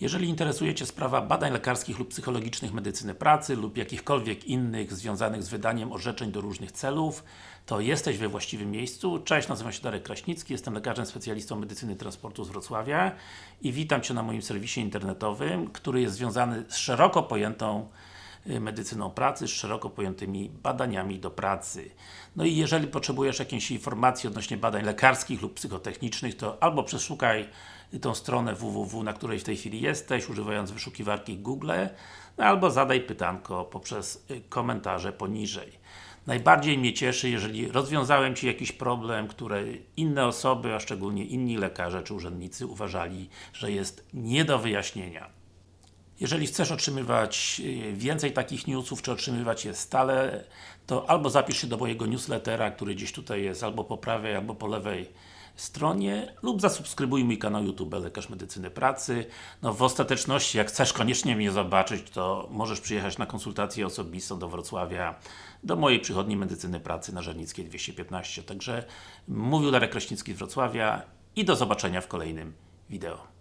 Jeżeli interesuje Cię sprawa badań lekarskich lub psychologicznych medycyny pracy lub jakichkolwiek innych związanych z wydaniem orzeczeń do różnych celów, to jesteś we właściwym miejscu. Cześć, nazywam się Darek Kraśnicki, jestem lekarzem specjalistą medycyny transportu z Wrocławia i witam Cię na moim serwisie internetowym, który jest związany z szeroko pojętą medycyną pracy, z szeroko pojętymi badaniami do pracy. No i jeżeli potrzebujesz jakiejś informacji odnośnie badań lekarskich lub psychotechnicznych, to albo przeszukaj tą stronę www, na której w tej chwili jesteś, używając wyszukiwarki Google, no albo zadaj pytanko poprzez y, komentarze poniżej. Najbardziej mnie cieszy, jeżeli rozwiązałem Ci jakiś problem, który inne osoby, a szczególnie inni lekarze czy urzędnicy uważali, że jest nie do wyjaśnienia. Jeżeli chcesz otrzymywać y, więcej takich newsów, czy otrzymywać je stale, to albo zapisz się do mojego newslettera, który gdzieś tutaj jest, albo po prawej, albo po lewej stronie, lub zasubskrybuj mój kanał YouTube Lekarz Medycyny Pracy. No w ostateczności, jak chcesz koniecznie mnie zobaczyć, to możesz przyjechać na konsultację osobistą do Wrocławia, do mojej przychodni Medycyny Pracy na Żernickiej 215. Także mówił Darek Kraśnicki z Wrocławia i do zobaczenia w kolejnym wideo.